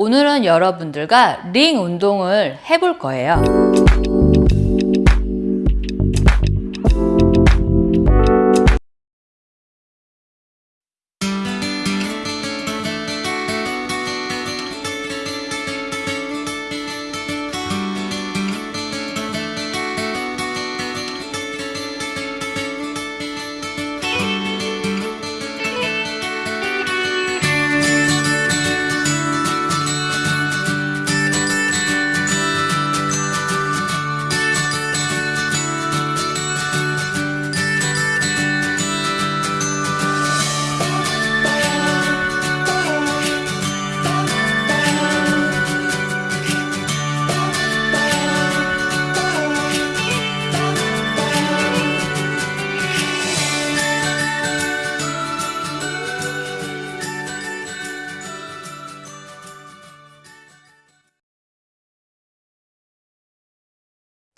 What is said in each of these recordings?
오늘은 여러분들과 링 운동을 해볼 거예요.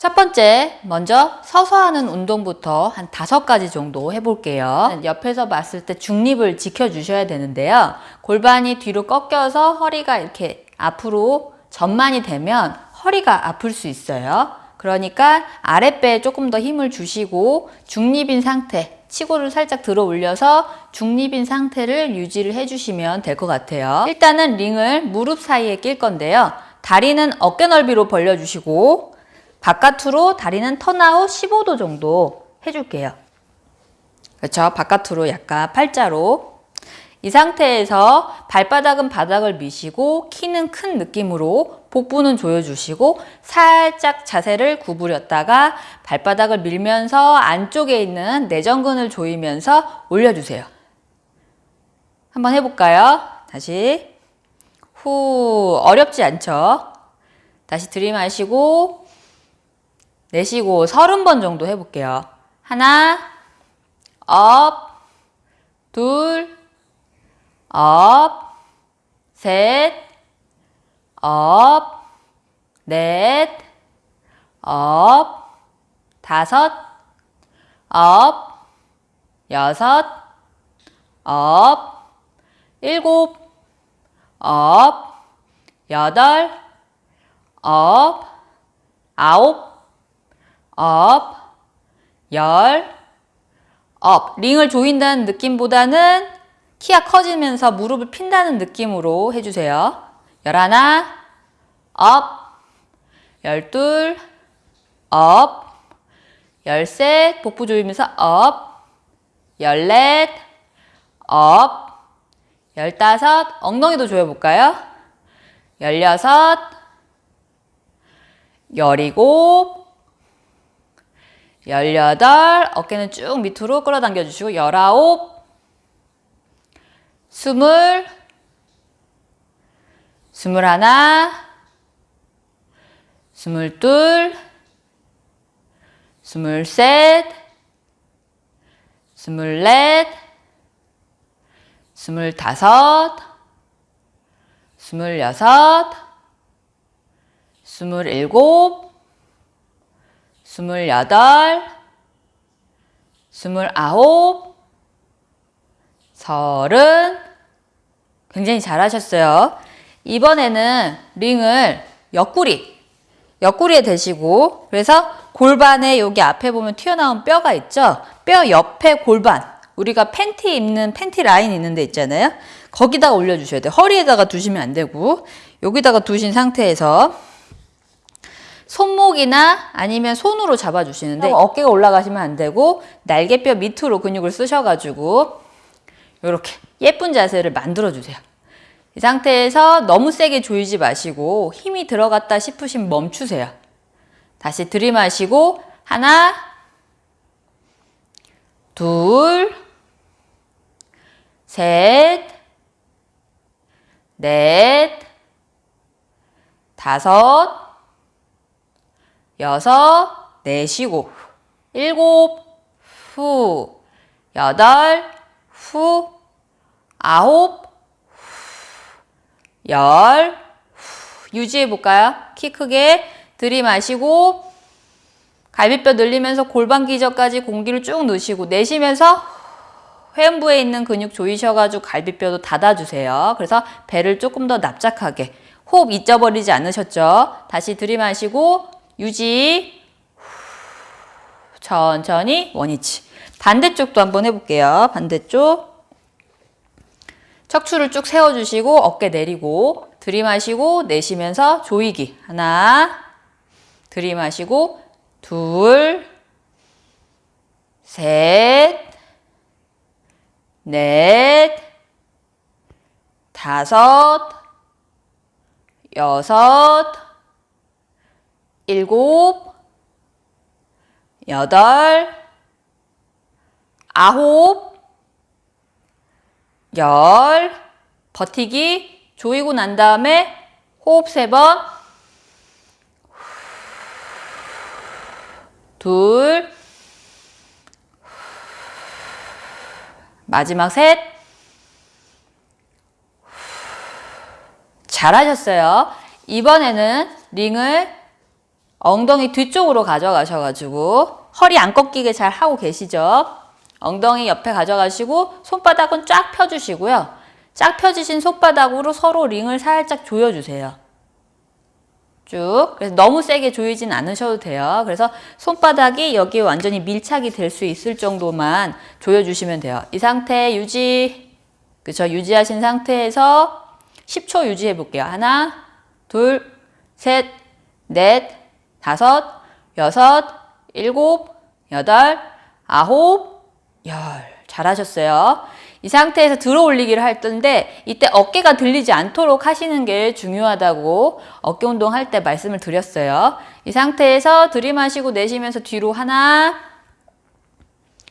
첫 번째, 먼저 서서 하는 운동부터 한 다섯 가지 정도 해볼게요. 옆에서 봤을 때 중립을 지켜주셔야 되는데요. 골반이 뒤로 꺾여서 허리가 이렇게 앞으로 전만이 되면 허리가 아플 수 있어요. 그러니까 아랫배에 조금 더 힘을 주시고 중립인 상태, 치고를 살짝 들어 올려서 중립인 상태를 유지를 해주시면 될 것 같아요. 일단은 링을 무릎 사이에 낄 건데요. 다리는 어깨 넓이로 벌려주시고 바깥으로 다리는 턴아웃 15도 정도 해줄게요. 그렇죠? 바깥으로 약간 팔자로 이 상태에서 발바닥은 바닥을 미시고 키는 큰 느낌으로 복부는 조여주시고 살짝 자세를 구부렸다가 발바닥을 밀면서 안쪽에 있는 내전근을 조이면서 올려주세요. 한번 해볼까요? 다시 후 어렵지 않죠? 다시 들이마시고 내쉬고 서른 번 정도 해볼게요. 하나, up, 둘, up, 셋, up, 넷, up, 다섯, up, 여섯, up, 일곱, up, 여덟, up, 아홉, up, 열, up. 링을 조인다는 느낌보다는 키가 커지면서 무릎을 핀다는 느낌으로 해주세요. 열하나, up, 열둘, up, 열셋, 복부 조이면서 up, 열넷, 업, 열다섯, 엉덩이도 조여볼까요? 열여섯, 열일곱, 열여덟, 어깨는 쭉 밑으로 끌어당겨 주시고 열아홉, 스물, 스물하나, 스물둘, 스물셋, 스물넷, 스물다섯, 스물여섯, 스물일곱, 스물여덟, 스물아홉, 서른 굉장히 잘하셨어요. 이번에는 링을 옆구리, 옆구리에 대시고 그래서 골반에 여기 앞에 보면 튀어나온 뼈가 있죠? 뼈 옆에 골반, 우리가 팬티 입는 팬티 라인 있는 데 있잖아요? 거기다가 올려주셔야 돼요. 허리에다가 두시면 안 되고 여기다가 두신 상태에서 손목이나 아니면 손으로 잡아주시는데 어깨가 올라가시면 안 되고 날개뼈 밑으로 근육을 쓰셔가지고 이렇게 예쁜 자세를 만들어주세요. 이 상태에서 너무 세게 조이지 마시고 힘이 들어갔다 싶으시면 멈추세요. 다시 들이마시고 하나, 둘, 셋, 넷, 다섯, 여섯, 내쉬고 일곱, 후, 여덟, 후, 아홉, 열, 후, 유지해 볼까요? 키 크게 들이마시고 갈비뼈 늘리면서 골반 기저까지 공기를 쭉 넣으시고 내쉬면서 회음부에 있는 근육 조이셔가지고 갈비뼈도 닫아주세요. 그래서 배를 조금 더 납작하게 호흡 잊어버리지 않으셨죠? 다시 들이마시고 유지. 천천히 원위치. 반대쪽도 한번 해볼게요. 반대쪽. 척추를 쭉 세워주시고 어깨 내리고 들이마시고 내쉬면서 조이기. 하나. 들이마시고 둘. 셋. 넷. 다섯. 여섯. 일곱. 여덟. 아홉. 열. 버티기. 조이고 난 다음에 호흡 세 번. 둘. 마지막 셋. 잘하셨어요. 이번에는 링을 엉덩이 뒤쪽으로 가져가셔가지고 허리 안 꺾이게 잘 하고 계시죠? 엉덩이 옆에 가져가시고 손바닥은 쫙 펴주시고요. 쫙 펴주신 손바닥으로 서로 링을 살짝 조여주세요. 쭉. 그래서 너무 세게 조이진 않으셔도 돼요. 그래서 손바닥이 여기 완전히 밀착이 될 수 있을 정도만 조여주시면 돼요. 이 상태 유지. 그쵸. 유지하신 상태에서 10초 유지해 볼게요. 하나, 둘, 셋, 넷, 다섯, 여섯, 일곱, 여덟, 아홉, 열. 잘하셨어요. 이 상태에서 들어 올리기를 할 텐데 이때 어깨가 들리지 않도록 하시는 게 중요하다고 어깨 운동 할 때 말씀을 드렸어요. 이 상태에서 들이마시고 내쉬면서 뒤로 하나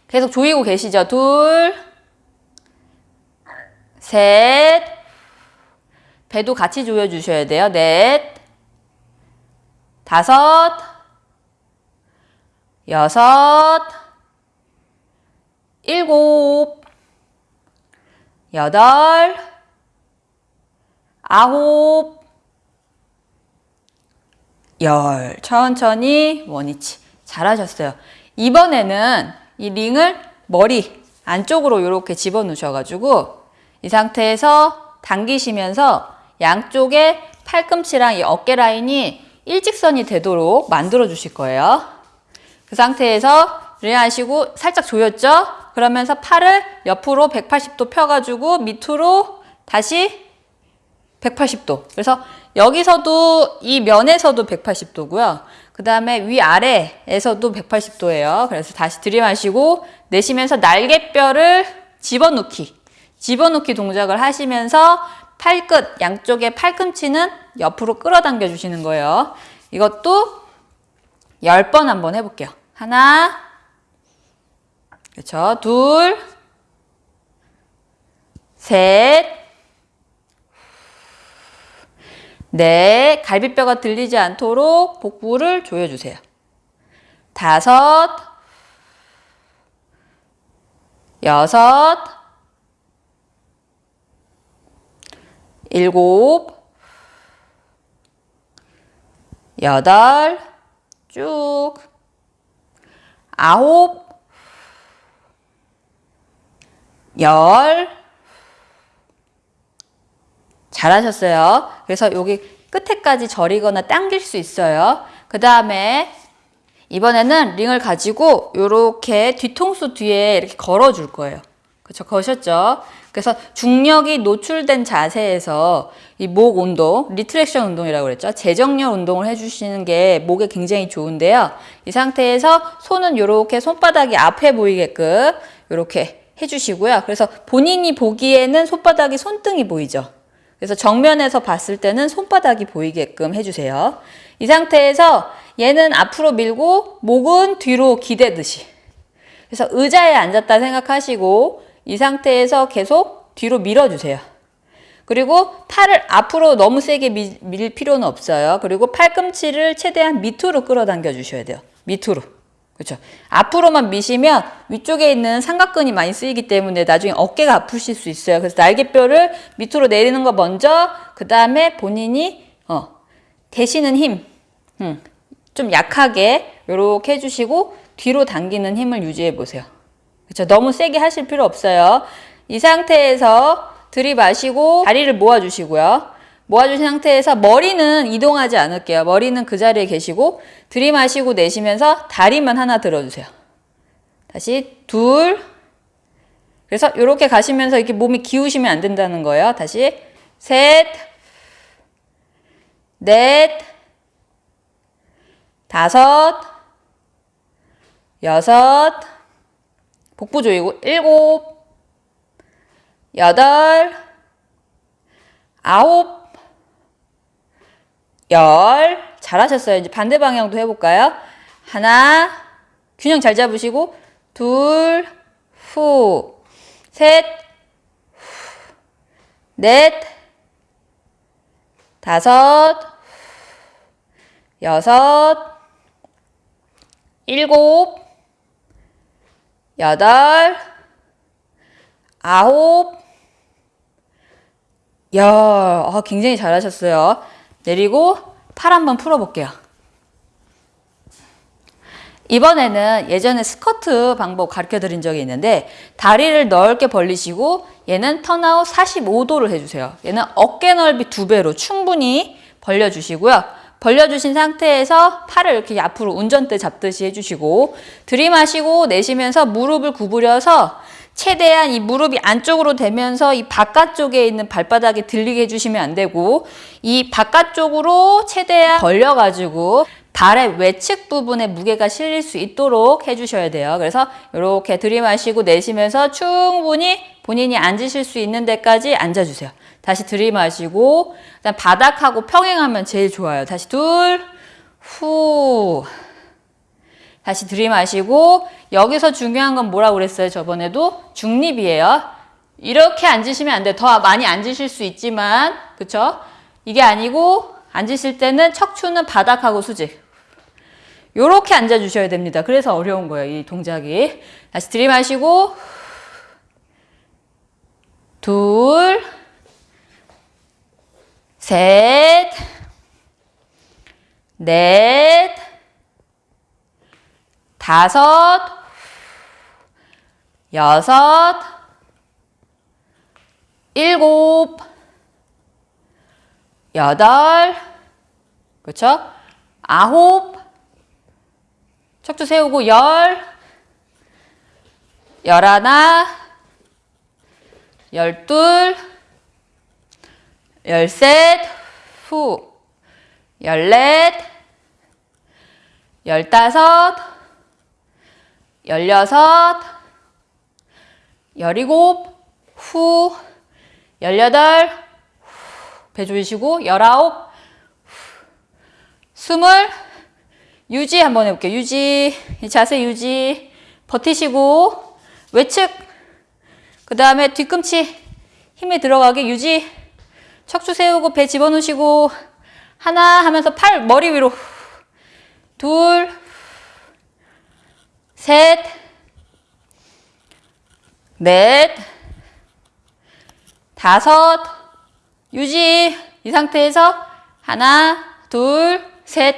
계속 조이고 계시죠. 둘, 셋, 배도 같이 조여주셔야 돼요. 넷, 다섯, 여섯, 일곱, 여덟, 아홉, 열. 천천히 원위치. 잘하셨어요. 이번에는 이 링을 머리 안쪽으로 이렇게 집어넣으셔가지고 이 상태에서 당기시면서 양쪽에 팔꿈치랑 이 어깨 라인이 일직선이 되도록 만들어 주실 거예요. 그 상태에서 를 하시고 살짝 조였죠? 그러면서 팔을 옆으로 180도 펴가지고 밑으로 다시 180도. 그래서 여기서도 이 면에서도 180도고요. 그 다음에 위아래에서도 180도예요. 그래서 다시 들이마시고 내쉬면서 날개뼈를 집어넣기. 집어넣기 동작을 하시면서 팔끝, 양쪽의 팔꿈치는 옆으로 끌어당겨 주시는 거예요. 이것도 10번 한번 해볼게요. 하나, 그렇죠. 둘, 셋, 넷, 갈비뼈가 들리지 않도록 복부를 조여주세요. 다섯, 여섯, 일곱, 여덟, 쭉, 아홉, 열. 잘하셨어요. 그래서 여기 끝에까지 저리거나 당길 수 있어요. 그 다음에 이번에는 링을 가지고 이렇게 뒤통수 뒤에 이렇게 걸어 줄 거예요. 그렇죠? 거셨죠? 그래서 중력이 노출된 자세에서 이 목 운동, retraction 운동이라고 그랬죠. 재정렬 운동을 해주시는 게 목에 굉장히 좋은데요. 이 상태에서 손은 이렇게 손바닥이 앞에 보이게끔 이렇게 해주시고요. 그래서 본인이 보기에는 손바닥이 손등이 보이죠. 그래서 정면에서 봤을 때는 손바닥이 보이게끔 해주세요. 이 상태에서 얘는 앞으로 밀고 목은 뒤로 기대듯이. 그래서 의자에 앉았다 생각하시고 이 상태에서 계속 뒤로 밀어주세요. 그리고 팔을 앞으로 너무 세게 밀, 밀 필요는 없어요. 그리고 팔꿈치를 최대한 밑으로 끌어당겨 주셔야 돼요. 밑으로. 그렇죠. 앞으로만 미시면 위쪽에 있는 삼각근이 많이 쓰이기 때문에 나중에 어깨가 아프실 수 있어요. 그래서 날개뼈를 밑으로 내리는 거 먼저 그 다음에 본인이 어, 대시는 힘, 음, 좀 약하게 이렇게 해주시고 뒤로 당기는 힘을 유지해 보세요. 그렇죠. 너무 세게 하실 필요 없어요. 이 상태에서 들이마시고 다리를 모아주시고요. 모아주신 상태에서 머리는 이동하지 않을게요. 머리는 그 자리에 계시고 들이마시고 내쉬면서 다리만 하나 들어주세요. 다시 둘 그래서 이렇게 가시면서 이렇게 몸이 기우시면 안 된다는 거예요. 다시 셋 넷, 다섯, 여섯, 복부 조이고 일곱, 여덟, 아홉, 열. 잘하셨어요. 이제 반대 방향도 해볼까요? 하나, 균형 잘 잡으시고, 둘, 후, 셋, 후, 넷, 다섯, 여섯, 일곱, 여덟, 아홉, 열. 아, 굉장히 잘하셨어요. 내리고 팔 한번 풀어볼게요. 이번에는 예전에 스커트 방법 가르쳐 드린 적이 있는데 다리를 넓게 벌리시고 얘는 턴아웃 45도를 해주세요. 얘는 어깨 넓이 두 배로 충분히 벌려주시고요. 벌려주신 상태에서 팔을 이렇게 앞으로 운전대 잡듯이 해주시고 들이마시고 내쉬면서 무릎을 구부려서 최대한 이 무릎이 안쪽으로 되면서 이 바깥쪽에 있는 발바닥에 들리게 해주시면 안 되고 이 바깥쪽으로 최대한 벌려가지고 발의 외측 부분에 무게가 실릴 수 있도록 해주셔야 돼요. 그래서 이렇게 들이마시고 내쉬면서 충분히 본인이 앉으실 수 있는 데까지 앉아주세요. 다시 들이마시고 그다음 바닥하고 평행하면 제일 좋아요. 다시 둘, 후. 다시 들이마시고 여기서 중요한 건 뭐라고 그랬어요? 저번에도 중립이에요. 이렇게 앉으시면 안 돼요. 더 많이 앉으실 수 있지만 그쵸? 이게 아니고 앉으실 때는 척추는 바닥하고 수직. 요렇게 앉아 주셔야 됩니다. 그래서 어려운 거예요. 이 동작이. 다시 들이마시고 둘 셋, 넷, 다섯, 여섯, 일곱, 여덟, 그렇죠? 아홉, 척추 세우고 열, 열하나, 열둘, 열셋, 후, 열넷, 열다섯, 열여섯, 열일곱, 후, 열여덟, 배 조이시고, 열아홉, 스물, 유지 한번 해볼게요. 유지, 이 자세 유지, 버티시고, 외측, 그 다음에 뒤꿈치. 힘이 들어가게 유지, 척추 세우고 배 집어넣으시고 하나 하면서 팔 머리 위로. 둘, 셋, 넷, 다섯, 유지. 이 상태에서 하나, 둘, 셋,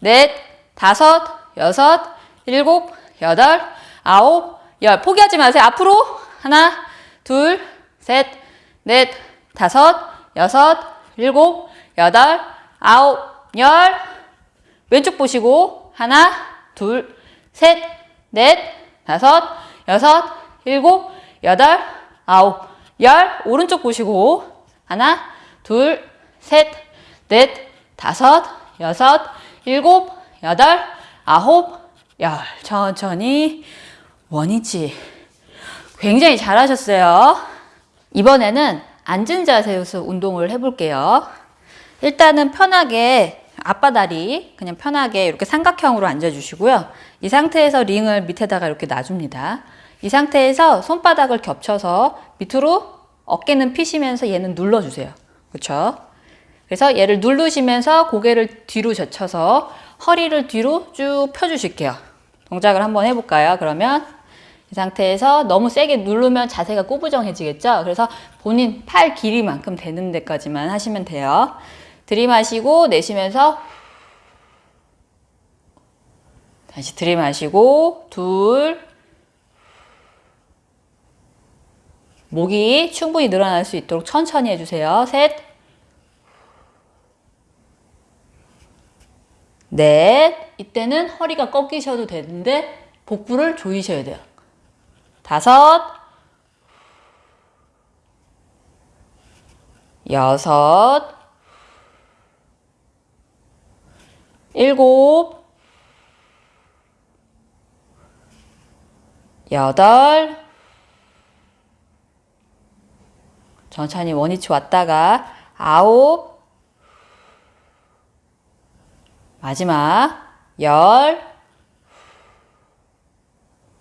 넷, 다섯, 여섯, 일곱, 여덟, 아홉, 열. 포기하지 마세요. 앞으로 하나, 둘, 셋, 넷, 다섯, 여섯, 일곱, 여덟, 아홉, 열. 왼쪽 보시고 하나, 둘, 셋, 넷, 다섯, 여섯, 일곱, 여덟, 아홉, 열. 오른쪽 보시고 하나, 둘, 셋, 넷, 다섯, 여섯, 일곱, 여덟, 아홉, 열. 천천히 원위치. 굉장히 잘하셨어요. 이번에는 앉은 자세에서 운동을 해볼게요. 일단은 편하게 앞바다리 그냥 편하게 이렇게 삼각형으로 앉아주시고요. 이 상태에서 링을 밑에다가 이렇게 놔줍니다. 이 상태에서 손바닥을 겹쳐서 밑으로 어깨는 피시면서 얘는 눌러주세요. 그렇죠? 그래서 얘를 누르시면서 고개를 뒤로 젖혀서 허리를 뒤로 쭉 펴주실게요. 동작을 한번 해볼까요? 그러면 이 상태에서 너무 세게 누르면 자세가 꾸부정해지겠죠? 그래서 본인 팔 길이만큼 되는 데까지만 하시면 돼요. 들이마시고 내쉬면서 다시 들이마시고 둘 목이 충분히 늘어날 수 있도록 천천히 해주세요. 셋 넷, 이때는 허리가 꺾이셔도 되는데 복부를 조이셔야 돼요. 다섯. 여섯. 일곱. 여덟. 천천히 원위치 왔다가 아홉. 마지막 열.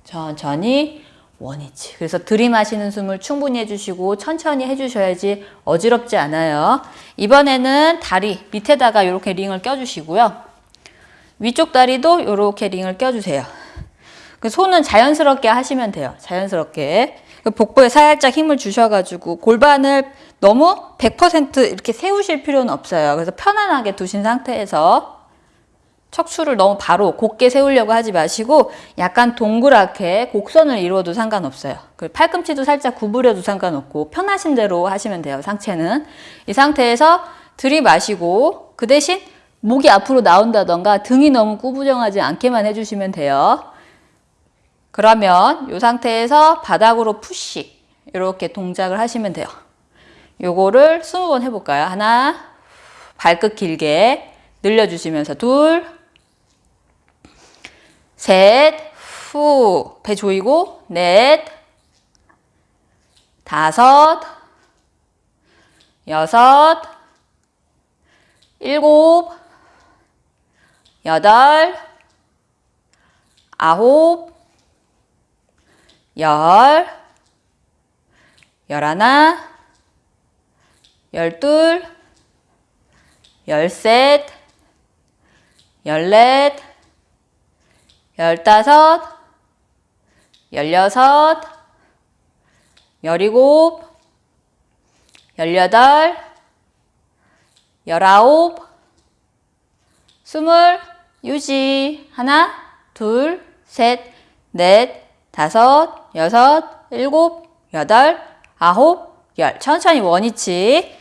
천천히 원위치. 그래서 들이마시는 숨을 충분히 해주시고 천천히 해주셔야지 어지럽지 않아요. 이번에는 다리 밑에다가 이렇게 링을 껴주시고요. 위쪽 다리도 이렇게 링을 껴주세요. 그 손은 자연스럽게 하시면 돼요. 자연스럽게. 그 복부에 살짝 힘을 주셔가지고 골반을 너무 100% 이렇게 세우실 필요는 없어요. 그래서 편안하게 두신 상태에서 척추를 너무 바로 곧게 세우려고 하지 마시고 약간 동그랗게 곡선을 이루어도 상관없어요. 그 팔꿈치도 살짝 구부려도 상관없고 편하신 대로 하시면 돼요. 상체는. 이 상태에서 들이마시고 그 대신 목이 앞으로 나온다던가 등이 너무 구부정하지 않게만 해주시면 돼요. 그러면 이 상태에서 바닥으로 푸시 이렇게 동작을 하시면 돼요. 요거를 20번 해볼까요? 하나, 발끝 길게 늘려주시면서 둘, 셋, 후, 배 조이고, 넷, 다섯, 여섯, 일곱, 여덟, 아홉, 열, 열하나, 열둘, 열셋, 열넷, 열다섯, 열여섯, 열일곱, 열여덟, 열아홉, 스물, 유지. 하나, 둘, 셋, 넷, 다섯, 여섯, 일곱, 여덟, 아홉, 열. 천천히 원위치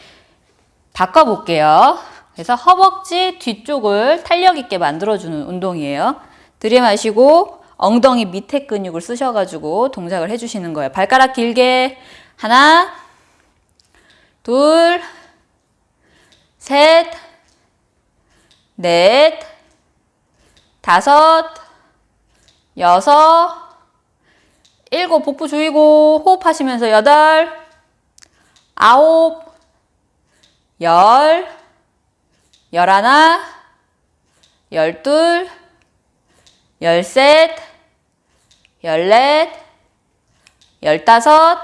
바꿔볼게요. 그래서 허벅지 뒤쪽을 탄력 있게 만들어주는 운동이에요. 들이마시고 엉덩이 밑에 근육을 쓰셔가지고 동작을 해주시는 거예요. 발가락 길게 하나, 둘, 셋, 넷, 다섯, 여섯, 일곱 복부 조이고 호흡하시면서 여덟, 아홉, 열, 열하나, 열둘, 열셋, 열넷, 열다섯,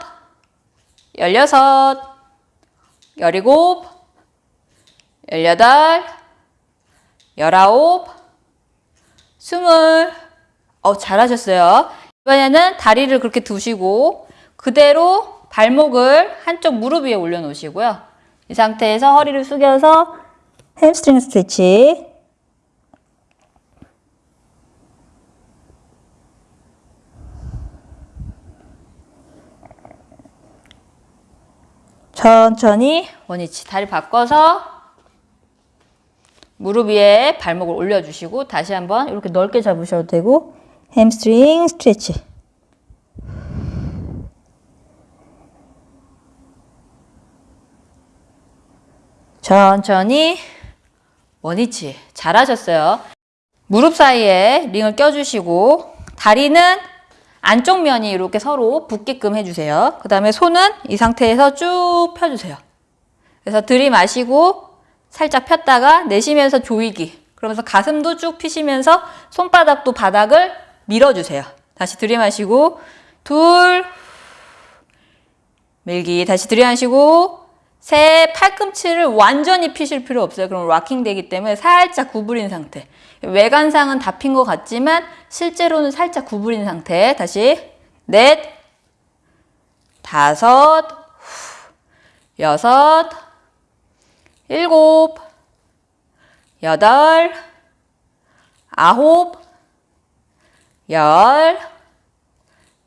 열여섯, 열일곱, 열여덟, 열아홉, 스물. 어, 잘하셨어요. 이번에는 다리를 그렇게 두시고 그대로 발목을 한쪽 무릎 위에 올려놓으시고요. 이 상태에서 허리를 숙여서 hamstring stretch 천천히 원위치 다리 바꿔서 무릎 위에 발목을 올려주시고 다시 한번 이렇게 넓게 잡으셔도 되고 hamstring stretch 천천히 원위치 잘하셨어요. 무릎 사이에 링을 껴주시고 다리는 안쪽 면이 이렇게 서로 붙게끔 해주세요. 그 다음에 손은 이 상태에서 쭉 펴주세요. 그래서 들이마시고 살짝 폈다가 내쉬면서 조이기. 그러면서 가슴도 쭉 피시면서 손바닥도 바닥을 밀어주세요. 다시 들이마시고 둘 밀기 다시 들이마시고 셋 팔꿈치를 완전히 피실 필요 없어요. 그럼 락킹 되기 때문에 살짝 구부린 상태. 외관상은 다 핀 것 같지만 실제로는 살짝 구부린 상태. 다시. 넷, 다섯, 여섯, 일곱, 여덟, 아홉, 열,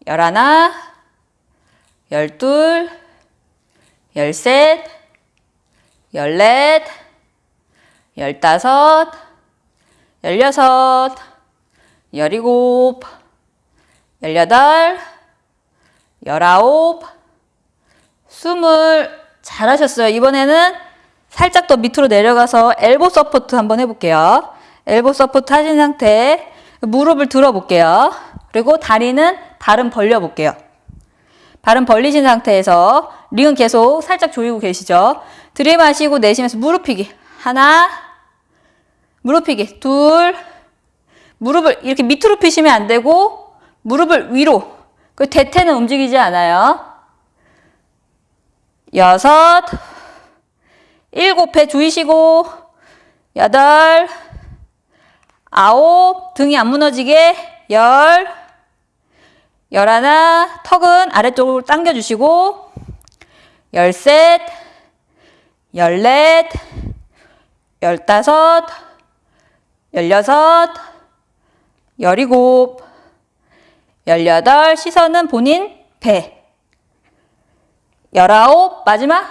열하나, 열둘, 열셋, 열넷, 열다섯, 열여섯, 열일곱, 열여덟, 열아홉, 스물. 잘하셨어요. 이번에는 살짝 더 밑으로 내려가서 elbow support 한번 해볼게요. elbow support 하신 상태 무릎을 들어볼게요. 그리고 다리는 발은 벌려볼게요. 발은 벌리신 상태에서 링은 계속 살짝 조이고 계시죠. 들이마시고 내쉬면서 무릎 펴기. 하나, 무릎 펴기. 둘, 무릎을 이렇게 밑으로 펴시면 안 되고 무릎을 위로. 그 대퇴는 움직이지 않아요. 여섯, 일곱 배 조이시고 여덟, 아홉, 등이 안 무너지게 열, 열 하나, 턱은 아래쪽으로 당겨주시고 열셋, 열넷, 열다섯, 열여섯, 열일곱, 열여덟, 시선은 본인 배, 열아홉, 마지막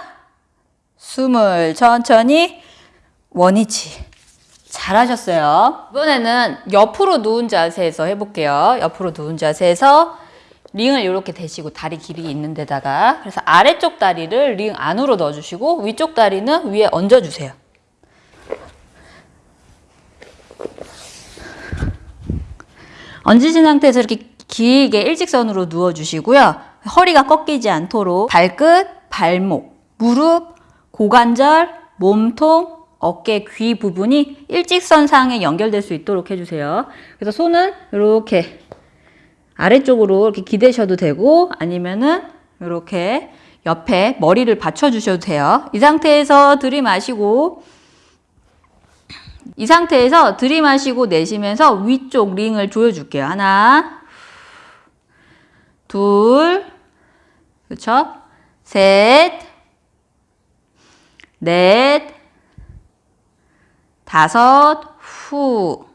스물, 천천히 원위치. 잘하셨어요. 이번에는 옆으로 누운 자세에서 해볼게요. 옆으로 누운 자세에서 링을 이렇게 대시고 다리 길이 있는 데다가 그래서 아래쪽 다리를 링 안으로 넣어주시고 위쪽 다리는 위에 얹어주세요. 얹으신 상태에서 이렇게 길게 일직선으로 누워주시고요. 허리가 꺾이지 않도록 발끝, 발목, 무릎, 고관절, 몸통, 어깨, 귀 부분이 일직선상에 연결될 수 있도록 해주세요. 그래서 손은 이렇게 아래쪽으로 이렇게 기대셔도 되고 아니면은 이렇게 옆에 머리를 받쳐주셔도 돼요. 이 상태에서 들이마시고 이 상태에서 들이마시고 내쉬면서 위쪽 링을 조여줄게요. 하나, 둘, 그렇죠? 셋, 넷, 다섯, 후,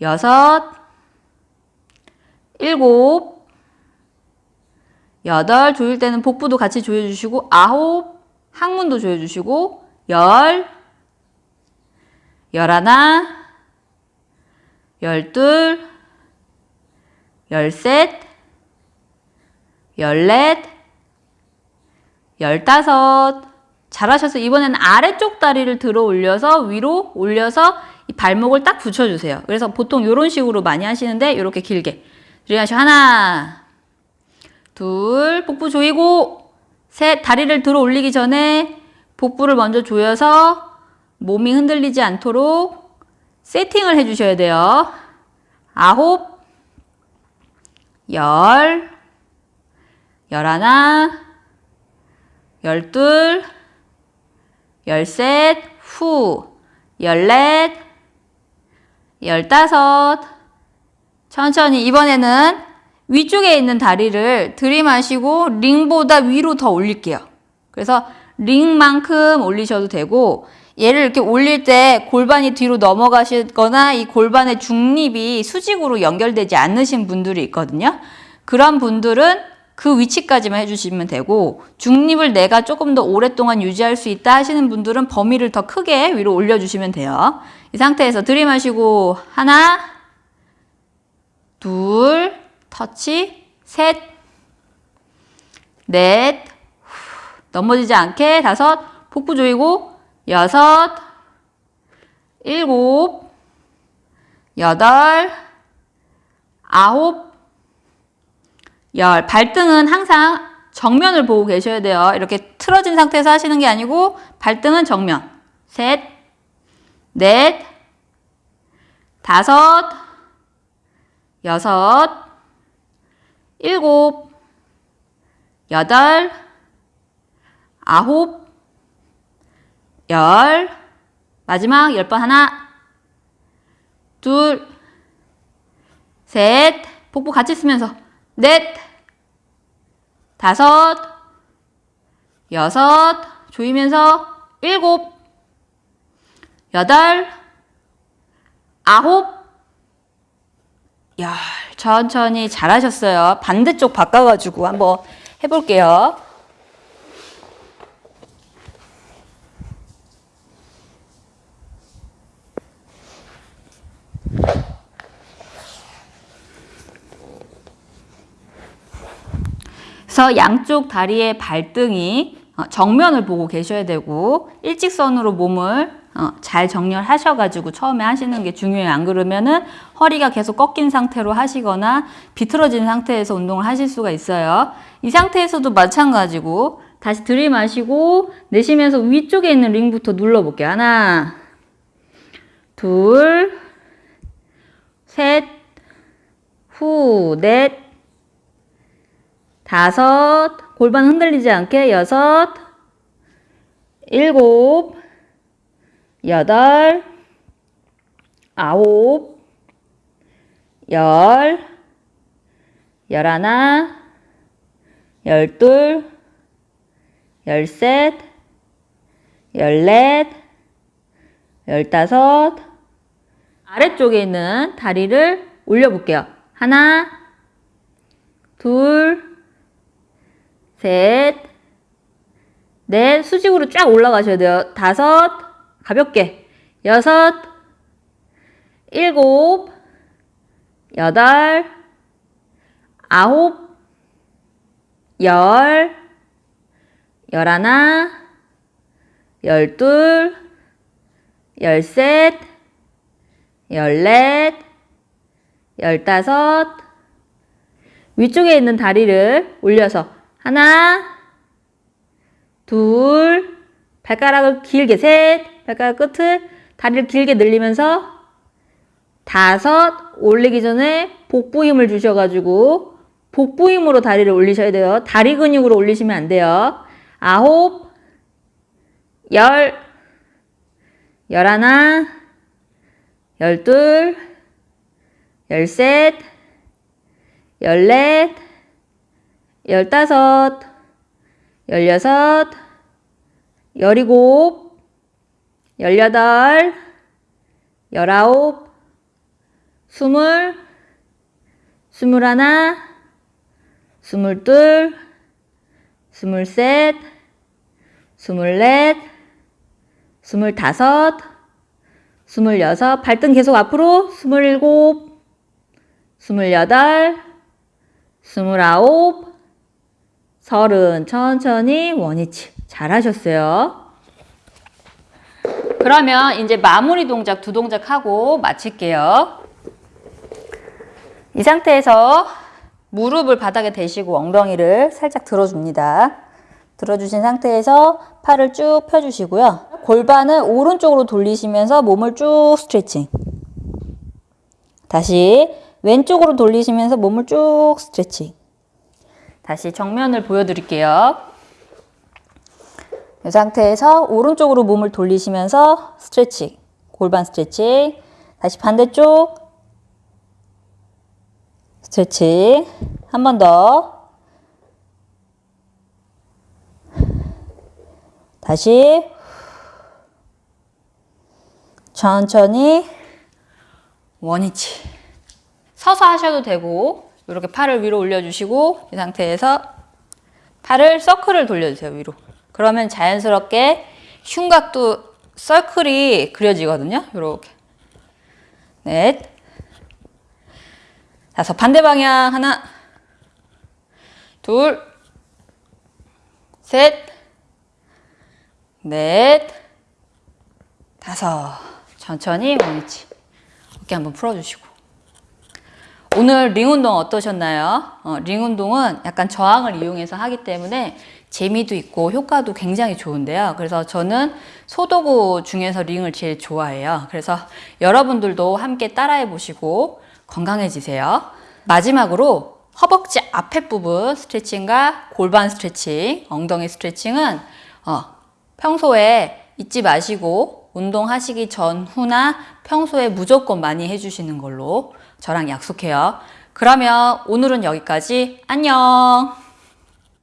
여섯, 일곱, 여덟, 조일 때는 복부도 같이 조여주시고, 아홉, 항문도 조여주시고, 열, 열하나, 열둘, 열셋, 열넷, 열다섯. 잘하셔서 이번에는 아래쪽 다리를 들어 올려서 위로 올려서 이 발목을 딱 붙여주세요. 그래서 보통 이런 식으로 많이 하시는데 이렇게 길게. 들이마시고 하나, 둘, 복부 조이고 셋, 다리를 들어 올리기 전에 복부를 먼저 조여서 몸이 흔들리지 않도록 세팅을 해주셔야 돼요. 아홉, 열, 열하나, 열둘, 열셋, 후, 열넷, 열다섯. 천천히 이번에는 위쪽에 있는 다리를 들이마시고 링보다 위로 더 올릴게요. 그래서 링만큼 올리셔도 되고 얘를 이렇게 올릴 때 골반이 뒤로 넘어가시거나 이 골반의 중립이 수직으로 연결되지 않으신 분들이 있거든요. 그런 분들은 그 위치까지만 해주시면 되고 중립을 내가 조금 더 오랫동안 유지할 수 있다 하시는 분들은 범위를 더 크게 위로 올려주시면 돼요. 이 상태에서 들이마시고 하나 둘 터치 셋. 넷. 넘어지지 않게 다섯. 복부 조이고 여섯. 일곱. 여덟. 아홉. 열. 발등은 항상 정면을 보고 계셔야 돼요. 이렇게 틀어진 상태에서 하시는 게 아니고 발등은 정면. 셋, 넷, 다섯, 여섯, 일곱, 여덟, 아홉, 열, 마지막 열 번 하나, 둘, 셋, 복부 같이 쓰면서 넷, 다섯, 여섯, 조이면서 일곱, 여덟, 아홉, 야 천천히 잘하셨어요. 반대쪽 바꿔가지고 한번 해볼게요. 그래서 양쪽 다리의 발등이 어, 정면을 보고 계셔야 되고 일직선으로 몸을 어, 잘 정렬하셔가지고 처음에 하시는 게 중요해요. 안 그러면은 허리가 계속 꺾인 상태로 하시거나 비틀어진 상태에서 운동을 하실 수가 있어요. 이 상태에서도 마찬가지고 다시 들이마시고 내쉬면서 위쪽에 있는 링부터 눌러볼게요. 하나, 둘, 셋, 후, 넷, 다섯, 골반 흔들리지 않게 여섯, 일곱, 여덟, 아홉, 열, 열하나, 열둘, 열셋, 열넷, 열다섯, 아래쪽에 있는 다리를 올려볼게요. 하나, 둘, 셋, 넷, 수직으로 쫙 올라가셔야 돼요. 다섯, 가볍게. 여섯, 일곱, 여덟, 아홉, 열, 열하나, 열둘, 열셋, 열넷, 열다섯, 위쪽에 있는 다리를 올려서 하나, 둘, 발가락을 길게 셋, 발가락 끝을 다리를 길게 늘리면서 다섯, 올리기 전에 복부 힘을 주셔가지고 복부 힘으로 다리를 올리셔야 돼요. 다리 근육으로 올리시면 안 돼요. 아홉, 열, 열하나, 열둘, 열셋, 열넷, 열다섯, 열여섯, 열일곱, 열여덟, 열아홉, 스물, 스물하나, 스물둘, 스물셋, 스물넷, 스물다섯, 스물여섯, 발등 계속 앞으로, 스물일곱, 스물여덟, 스물아홉, 서른, 천천히 원위치. 잘하셨어요. 그러면 이제 마무리 동작 두 동작 하고 마칠게요. 이 상태에서 무릎을 바닥에 대시고 엉덩이를 살짝 들어줍니다. 들어주신 상태에서 팔을 쭉 펴주시고요. 골반을 오른쪽으로 돌리시면서 몸을 쭉 스트레칭. 다시 왼쪽으로 돌리시면서 몸을 쭉 스트레칭. 다시 정면을 보여드릴게요. 이 상태에서 오른쪽으로 몸을 돌리시면서 스트레칭. 골반 스트레칭. 다시 반대쪽 스트레칭. 한 번 더. 다시 천천히 원위치 서서 하셔도 되고 이렇게 팔을 위로 올려주시고 이 상태에서 팔을 서클을 돌려주세요 위로 그러면 자연스럽게 흉곽도 서클이 그려지거든요 이렇게 넷 다섯 반대 방향 하나 둘 셋 넷, 다섯. 천천히 원위치. 어깨 한번 풀어주시고. 오늘 링 운동 어떠셨나요? 어, 링 운동은 약간 저항을 이용해서 하기 때문에 재미도 있고 효과도 굉장히 좋은데요. 그래서 저는 소도구 중에서 링을 제일 좋아해요. 그래서 여러분들도 함께 따라해 보시고 건강해지세요. 마지막으로 허벅지 앞에 부분 스트레칭과 골반 스트레칭, 엉덩이 스트레칭은 어, 평소에 잊지 마시고 운동하시기 전후나 평소에 무조건 많이 해주시는 걸로 저랑 약속해요. 그러면 오늘은 여기까지 안녕!